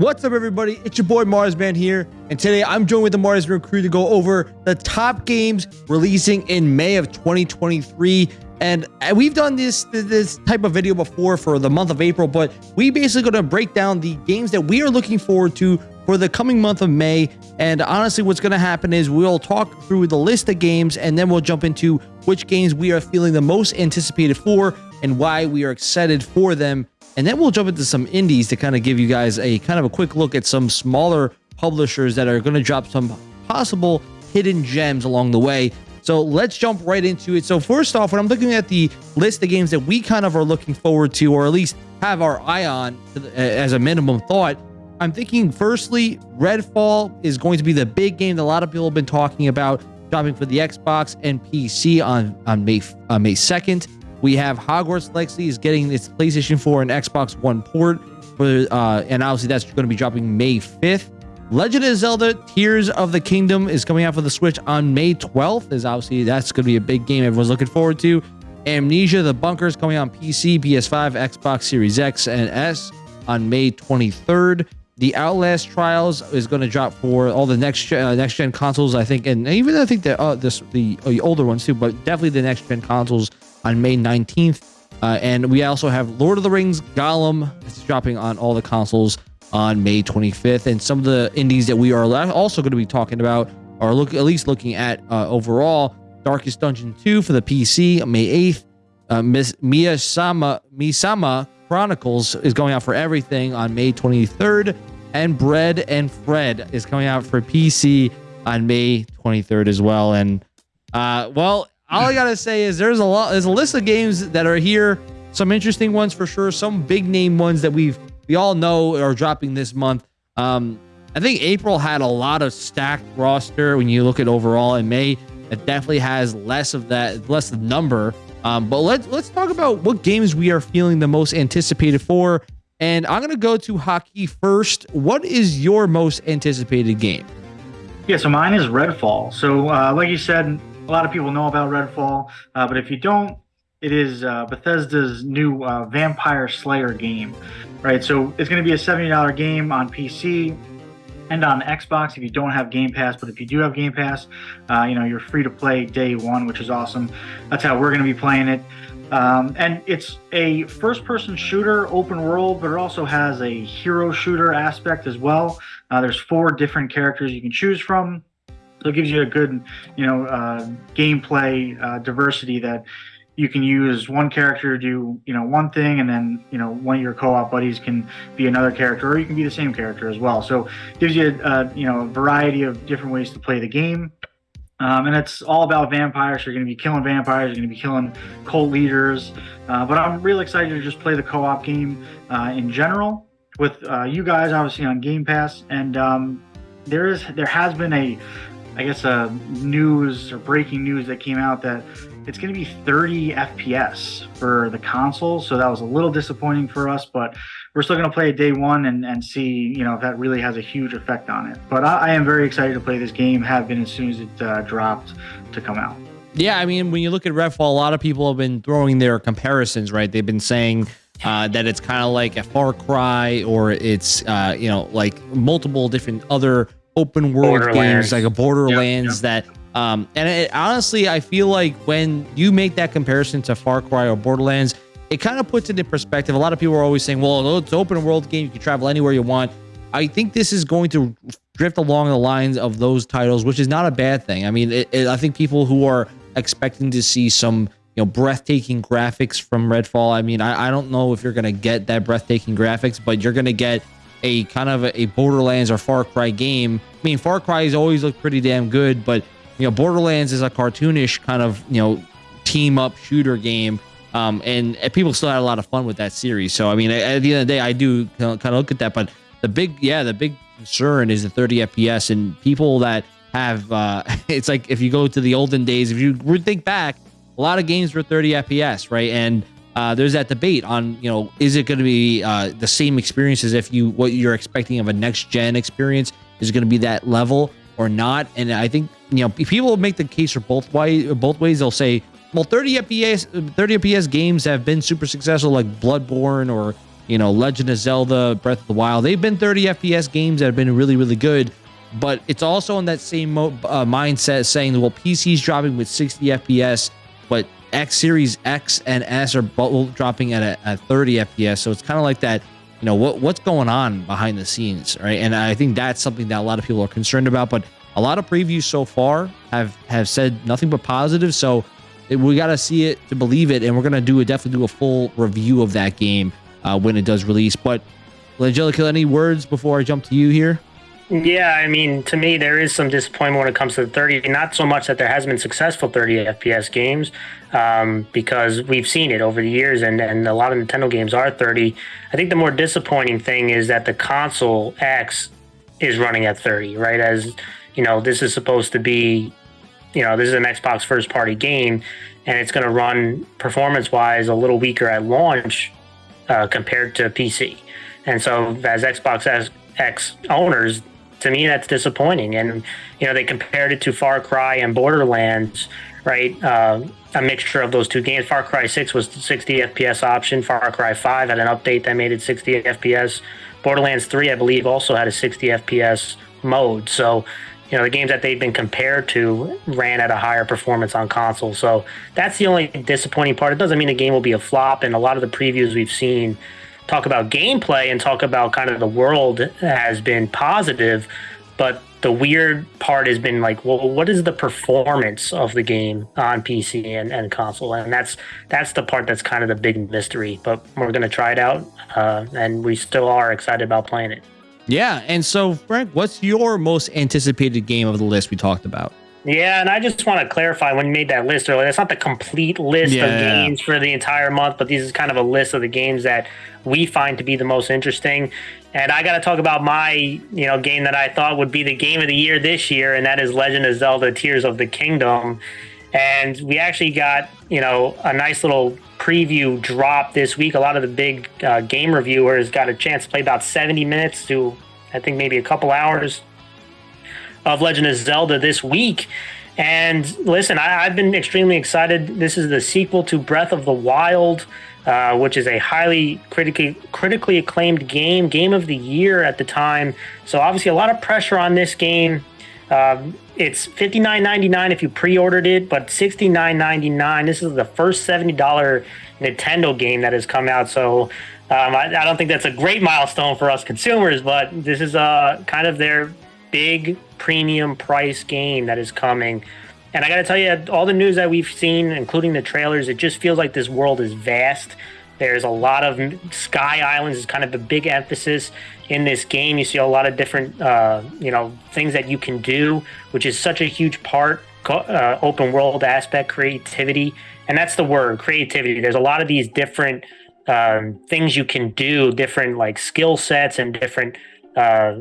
What's up, everybody? It's your boy Marsman here, and today I'm joined with the Marsman crew to go over the top games releasing in May of 2023. And we've done this this type of video before for the month of April, but we basically going to break down the games that we are looking forward to for the coming month of May. And honestly, what's going to happen is we'll talk through the list of games, and then we'll jump into which games we are feeling the most anticipated for and why we are excited for them and then we'll jump into some indies to kind of give you guys a kind of a quick look at some smaller publishers that are going to drop some possible hidden gems along the way. So let's jump right into it. So first off, when I'm looking at the list of games that we kind of are looking forward to, or at least have our eye on as a minimum thought, I'm thinking firstly, Redfall is going to be the big game that a lot of people have been talking about, dropping for the Xbox and PC on, on May, uh, May 2nd. We have Hogwarts Legacy is getting its PlayStation 4 and Xbox One port, for, uh, and obviously that's going to be dropping May 5th. Legend of Zelda Tears of the Kingdom is coming out for the Switch on May 12th. Is obviously that's going to be a big game everyone's looking forward to. Amnesia: The Bunker is coming on PC, PS5, Xbox Series X and S on May 23rd. The Outlast Trials is going to drop for all the next uh, next gen consoles, I think, and even I think the uh, this the, uh, the older ones too, but definitely the next gen consoles on May 19th. Uh, and we also have Lord of the Rings Gollum. It's dropping on all the consoles on May 25th. And some of the indies that we are also going to be talking about are look at least looking at uh, overall Darkest Dungeon 2 for the PC on May 8th. Uh, Miss Miasma Chronicles is going out for everything on May 23rd. And Bread and Fred is coming out for PC on May 23rd as well. And uh, well, all I gotta say is there's a lot there's a list of games that are here. Some interesting ones for sure. Some big name ones that we've we all know are dropping this month. Um, I think April had a lot of stacked roster when you look at overall. In May, it definitely has less of that, less of number. Um, but let's let's talk about what games we are feeling the most anticipated for. And I'm gonna go to hockey first. What is your most anticipated game? Yeah, so mine is Redfall. So, uh, like you said, a lot of people know about Redfall, uh, but if you don't, it is uh, Bethesda's new uh, Vampire Slayer game, right? So it's going to be a $70 game on PC and on Xbox if you don't have Game Pass. But if you do have Game Pass, uh, you know you're free to play day one, which is awesome. That's how we're going to be playing it. Um, and it's a first-person shooter, open world, but it also has a hero shooter aspect as well. Uh, there's four different characters you can choose from. So it gives you a good, you know, uh, gameplay uh, diversity that you can use one character to do, you know, one thing, and then, you know, one of your co-op buddies can be another character, or you can be the same character as well. So it gives you, a, you know, a variety of different ways to play the game. Um, and it's all about vampires. You're going to be killing vampires. You're going to be killing cult leaders. Uh, but I'm really excited to just play the co-op game uh, in general with uh, you guys, obviously on Game Pass. And um, there is there has been a I guess, uh, news or breaking news that came out that it's going to be 30 FPS for the console. So that was a little disappointing for us, but we're still going to play it day one and, and see, you know, if that really has a huge effect on it. But I, I am very excited to play this game, have been as soon as it uh, dropped to come out. Yeah, I mean, when you look at Redfall, a lot of people have been throwing their comparisons, right? They've been saying uh, that it's kind of like a Far Cry or it's, uh, you know, like multiple different other open world games like a Borderlands yep, yep. that um and it, honestly I feel like when you make that comparison to Far Cry or Borderlands it kind of puts it in perspective. A lot of people are always saying, well, it's open world game. You can travel anywhere you want. I think this is going to drift along the lines of those titles, which is not a bad thing. I mean, it, it, I think people who are expecting to see some, you know, breathtaking graphics from Redfall. I mean, I, I don't know if you're going to get that breathtaking graphics, but you're going to get a kind of a Borderlands or Far Cry game. I mean, Far Cry has always looked pretty damn good, but you know, Borderlands is a cartoonish kind of you know team up shooter game. Um, and, and people still had a lot of fun with that series. So I mean, at the end of the day, I do kind of look at that. But the big, yeah, the big concern is the 30 FPS and people that have. Uh, it's like if you go to the olden days, if you think back, a lot of games were 30 FPS, right? And uh, there's that debate on you know is it going to be uh, the same experience as if you what you're expecting of a next gen experience is going to be that level or not and i think you know people make the case for both way both ways they'll say well 30 fps 30 fps games have been super successful like bloodborne or you know, Legend of Zelda, Breath of the Wild. They've been 30 FPS games that have been really, really good. But it's also in that same uh, mindset saying, well, PC's dropping with 60 FPS, but X Series X and S are both dropping at a, 30 FPS. So it's kind of like that, you know, what what's going on behind the scenes, right? And I think that's something that a lot of people are concerned about. But a lot of previews so far have have said nothing but positive. So it, we got to see it to believe it, and we're gonna do a definitely do a full review of that game uh, when it does release. But Angelica, any words before I jump to you here? Yeah, I mean, to me, there is some disappointment when it comes to the 30. Not so much that there has been successful 30 FPS games, um, because we've seen it over the years, and, and a lot of Nintendo games are 30. I think the more disappointing thing is that the console X is running at 30, right? As you know, this is supposed to be, you know, this is an Xbox first party game, and it's going to run performance wise a little weaker at launch uh, compared to PC. And so, as Xbox X owners, to me that's disappointing. And you know they compared it to Far Cry and Borderlands, right? Uh, a mixture of those two games. Far Cry Six was 60 FPS option. Far Cry Five had an update that made it 60 FPS. Borderlands Three, I believe, also had a 60 FPS mode. So you know the games that they've been compared to ran at a higher performance on console so that's the only disappointing part it doesn't mean the game will be a flop and a lot of the previews we've seen talk about gameplay and talk about kind of the world has been positive, but the weird part has been like, well, what is the performance of the game on PC and, and console? And that's that's the part that's kind of the big mystery. But we're gonna try it out, uh, and we still are excited about playing it. Yeah, and so Frank, what's your most anticipated game of the list we talked about? Yeah, and I just want to clarify when you made that list earlier, it's not the complete list yeah, of games for the entire month, but this is kind of a list of the games that we find to be the most interesting. And I got to talk about my, you know, game that I thought would be the game of the year this year, and that is Legend of Zelda: Tears of the Kingdom. And we actually got, you know, a nice little preview drop this week. A lot of the big uh, game reviewers got a chance to play about 70 minutes to, I think, maybe a couple hours of Legend of Zelda this week. And listen, I, have been extremely excited. This is the sequel to Breath of the Wild, uh, which is a highly critically critically acclaimed game, game of the year at the time. So obviously, a lot of pressure on this game. Um, it's fifty nine ninety nine if you pre ordered it, but sixty nine ninety nine. This is the first seventy dollar Nintendo game that has come out. So um, I, I, don't think that's a great milestone for us consumers, but this is uh, kind of their big premium price game that is coming. And I got to tell you, all the news that we've seen, including the trailers, it just feels like this world is vast. There's a lot of Sky Islands is kind of a big emphasis in this game. You see a lot of different, uh, you know, things that you can do, which is such a huge part. Uh, open world aspect, creativity, and that's the word, creativity. There's a lot of these different um, things you can do, different like skill sets and different uh,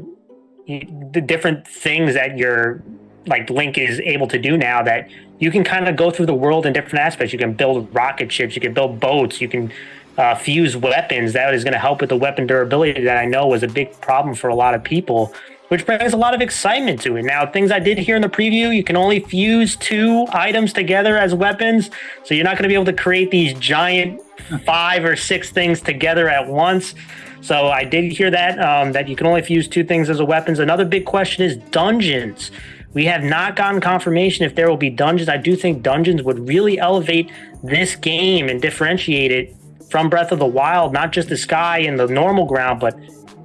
the different things that your like Link is able to do now that you can kind of go through the world in different aspects. You can build rocket ships, you can build boats, you can uh, fuse weapons. That is going to help with the weapon durability that I know was a big problem for a lot of people, which brings a lot of excitement to it. Now, things I did hear in the preview, you can only fuse two items together as weapons, so you're not going to be able to create these giant five or six things together at once. So I did hear that um, that you can only fuse two things as a weapons. Another big question is dungeons. We have not gotten confirmation if there will be dungeons. I do think dungeons would really elevate this game and differentiate it from Breath of the Wild, not just the sky and the normal ground, but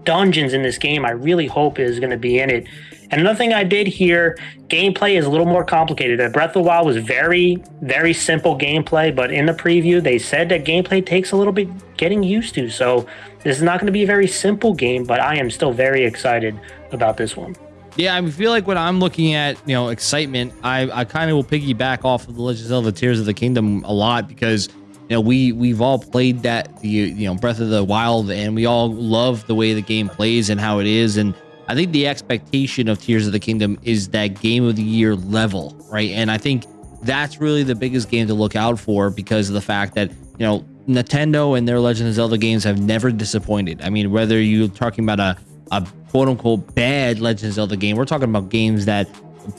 dungeons in this game. I really hope is going to be in it. And another thing I did here, gameplay is a little more complicated. That Breath of the Wild was very, very simple gameplay, but in the preview, they said that gameplay takes a little bit getting used to. So this is not going to be a very simple game, but I am still very excited about this one. Yeah, I feel like when I'm looking at you know excitement, I I kind of will piggyback off of the Legend of Zelda: Tears of the Kingdom a lot because you know we we've all played that the you know Breath of the Wild and we all love the way the game plays and how it is and I think the expectation of Tears of the Kingdom is that game of the year level, right? And I think that's really the biggest game to look out for because of the fact that, you know, Nintendo and their Legend of Zelda games have never disappointed. I mean, whether you're talking about a, a quote unquote bad Legend of Zelda game, we're talking about games that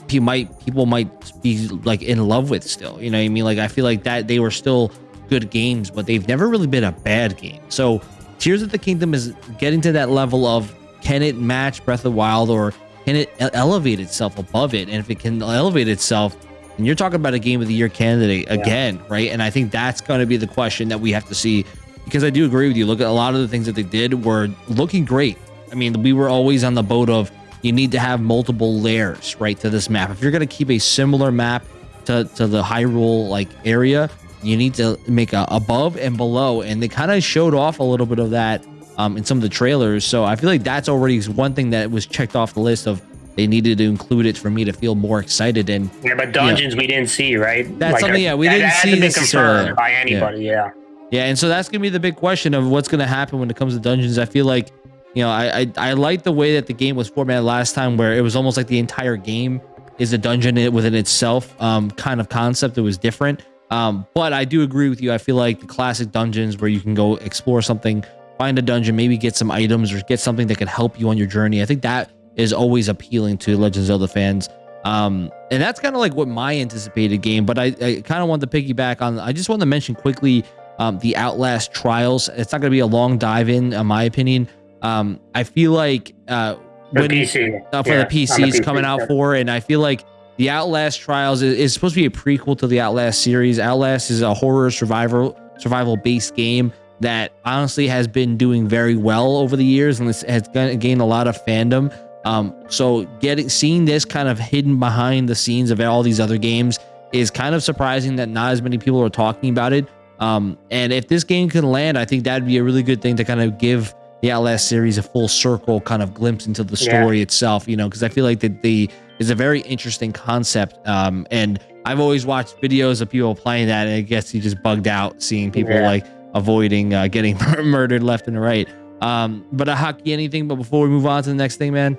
people might people might be like in love with still. You know what I mean? Like I feel like that they were still good games, but they've never really been a bad game. So Tears of the Kingdom is getting to that level of can it match Breath of the Wild or can it elevate itself above it? And if it can elevate itself, and you're talking about a game of the year candidate again, yeah. right? And I think that's going to be the question that we have to see because I do agree with you. Look at a lot of the things that they did were looking great. I mean, we were always on the boat of you need to have multiple layers, right, to this map. If you're going to keep a similar map to, to the Hyrule like area, you need to make a above and below. And they kind of showed off a little bit of that um, in some of the trailers. So I feel like that's already one thing that was checked off the list of they needed to include it for me to feel more excited. And yeah, but dungeons you know, we didn't see, right? That's like, something. Yeah, we didn't see necessarily by anybody. yeah. yeah. Yeah, and so that's gonna be the big question of what's gonna happen when it comes to dungeons. I feel like, you know, I I, I like the way that the game was formatted last time, where it was almost like the entire game is a dungeon within itself, um, kind of concept. It was different, um, but I do agree with you. I feel like the classic dungeons where you can go explore something, find a dungeon, maybe get some items or get something that can help you on your journey. I think that is always appealing to Legend of Zelda fans. Um, and that's kind of like what my anticipated game, but I, I kind of want to piggyback on. I just want to mention quickly um, the Outlast Trials. It's not going to be a long dive in, in my opinion. Um, I feel like uh, when, PC. Uh, for yeah, the PC coming out for, and I feel like the Outlast Trials is, is, supposed to be a prequel to the Outlast series. Outlast is a horror survival survival based game that honestly has been doing very well over the years and this has gained a lot of fandom. Um, so getting seeing this kind of hidden behind the scenes of all these other games is kind of surprising that not as many people are talking about it. Um, and if this game can land, I think that'd be a really good thing to kind of give the Outlast series a full circle kind of glimpse into the story yeah. itself, you know, because I feel like that the is a very interesting concept. Um, and I've always watched videos of people playing that, and I guess you just bugged out seeing people yeah. like avoiding uh, getting murdered left and right. Um, but uh, hockey anything? But before we move on to the next thing, man.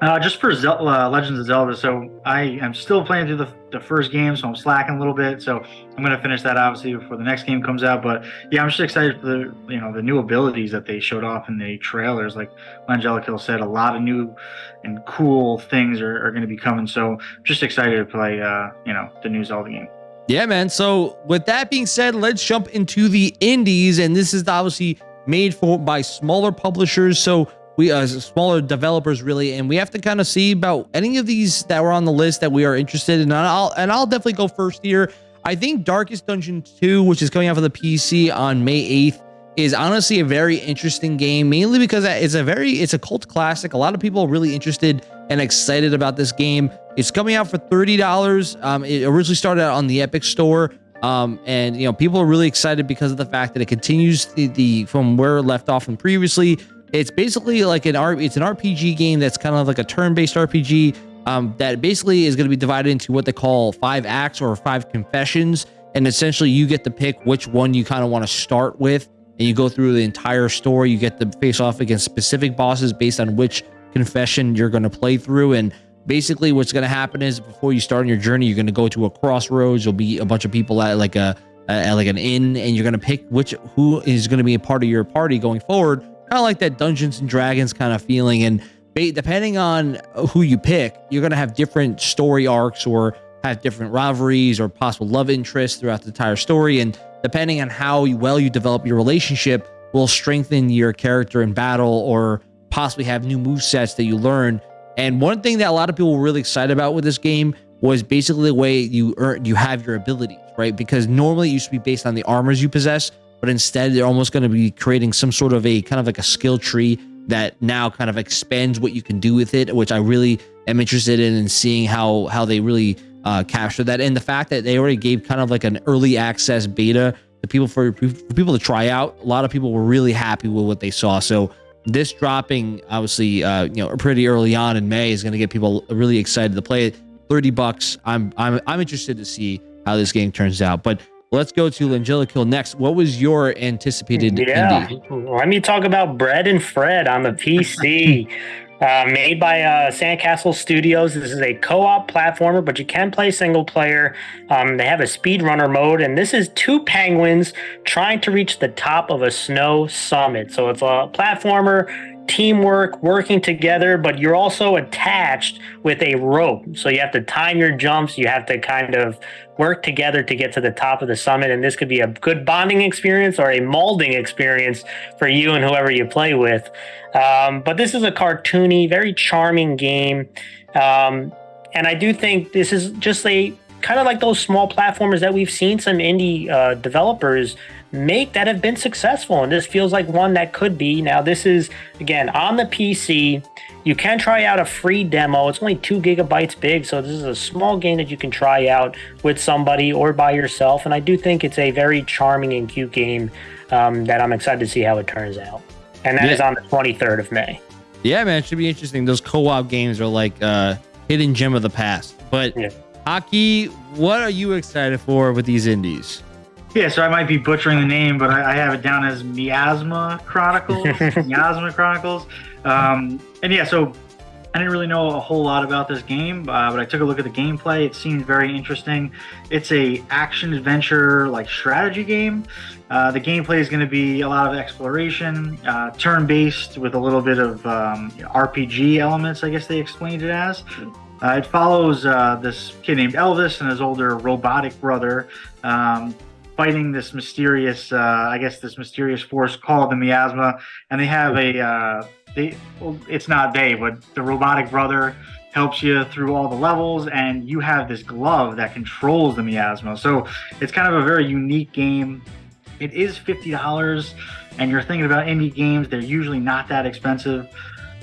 Uh, just for Zel- uh, Legends of Zelda, so I am still playing through the, the first game, so I'm slacking a little bit. So I'm gonna finish that obviously before the next game comes out. But yeah, I'm just excited for the you know the new abilities that they showed off in the trailers. Like Angelica said, a lot of new and cool things are, are going to be coming. So just excited to play uh, you know the new Zelda game. Yeah, man. So with that being said, let's jump into the indies, and this is obviously made for by smaller publishers. So we uh, smaller developers really, and we have to kind of see about any of these that were on the list that we are interested in. And I'll and I'll definitely go first here. I think Darkest Dungeon 2, which is coming out for the PC on May 8th, is honestly a very interesting game, mainly because it's a very it's a cult classic. A lot of people are really interested and excited about this game. It's coming out for $30. Um, it originally started out on the Epic Store. Um, and you know, people are really excited because of the fact that it continues the, the from where it left off from previously it's basically like an R. It's an RPG game that's kind of like a turn-based RPG um, that basically is going to be divided into what they call five acts or five confessions, and essentially you get to pick which one you kind of want to start with, and you go through the entire story. You get to face off against specific bosses based on which confession you're going to play through, and basically what's going to happen is before you start on your journey, you're going to go to a crossroads. You'll be a bunch of people at like a at like an inn, and you're going to pick which who is going to be a part of your party going forward kind of like that Dungeons and Dragons kind of feeling. And depending on who you pick, you're going to have different story arcs or have different rivalries or possible love interests throughout the entire story. And depending on how well you develop your relationship, will strengthen your character in battle or possibly have new move sets that you learn. And one thing that a lot of people were really excited about with this game was basically the way you earn you have your abilities, right? Because normally it used to be based on the armors you possess, but instead they're almost going to be creating some sort of a kind of like a skill tree that now kind of expands what you can do with it, which I really am interested in and seeing how how they really uh, capture that. And the fact that they already gave kind of like an early access beta to people for, for people to try out. A lot of people were really happy with what they saw. So this dropping obviously uh, you know pretty early on in May is going to get people really excited to play it. 30 bucks. I'm I'm I'm interested to see how this game turns out. But Let's go to Langella next. What was your anticipated yeah. indie? Let me talk about Bread and Fred on the PC. uh, made by uh, Sandcastle Studios. This is a co-op platformer, but you can play single player. Um, they have a speedrunner mode, and this is two penguins trying to reach the top of a snow summit. So it's a platformer teamwork, working together, but you're also attached with a rope. So you have to time your jumps. You have to kind of work together to get to the top of the summit. And this could be a good bonding experience or a molding experience for you and whoever you play with. Um, but this is a cartoony, very charming game. Um, and I do think this is just a kind of like those small platformers that we've seen some indie uh, developers make that have been successful. And this feels like one that could be. Now, this is, again, on the PC. You can try out a free demo. It's only two gigabytes big. So, this is a small game that you can try out with somebody or by yourself. And I do think it's a very charming and cute game um, that I'm excited to see how it turns out. And that yeah. is on the 23rd of May. Yeah, man, it should be interesting. Those co-op games are like uh hidden gem of the past. But yeah. Hockey, what are you excited for with these indies? Yeah, so I might be butchering the name, but I, I have it down as Miasma Chronicles. Miasma Chronicles. Um, and yeah, so I didn't really know a whole lot about this game, uh, but I took a look at the gameplay. It seemed very interesting. It's a action adventure like strategy game. Uh, the gameplay is going to be a lot of exploration, uh, turn-based with a little bit of um, RPG elements. I guess they explained it as. Uh, it follows uh, this kid named Elvis and his older robotic brother um, fighting this mysterious, uh, I guess, this mysterious force called the miasma, and they have a Uh, they well, it's not they, but the robotic brother helps you through all the levels, and you have this glove that controls the miasma. So it's kind of a very unique game. It is fifty dollars, and you're thinking about indie games; they're usually not that expensive.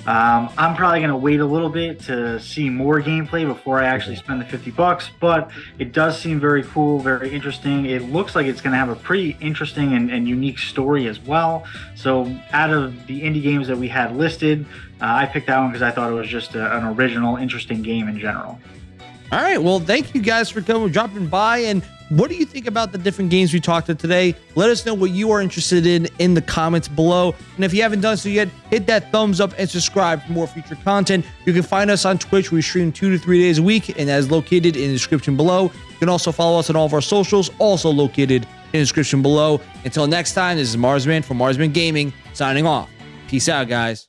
Um, I'm probably going to wait a little bit to see more gameplay before I actually spend the 50 bucks, but it does seem very cool, very interesting. It looks like it's going to have a pretty interesting and, and, unique story as well. So, out of the indie games that we had listed, uh, I picked that one because I thought it was just a, an original, interesting game in general. All right. Well, thank you guys for coming, dropping by, and what do you think about the different games we talked about today? Let us know what you are interested in in the comments below. And if you haven't done so yet, hit that thumbs up and subscribe for more future content. You can find us on Twitch. We stream two to three days a week, and that is located in the description below. You can also follow us on all of our socials, also located in the description below. Until next time, this is Marsman from Marsman Gaming signing off. Peace out, guys.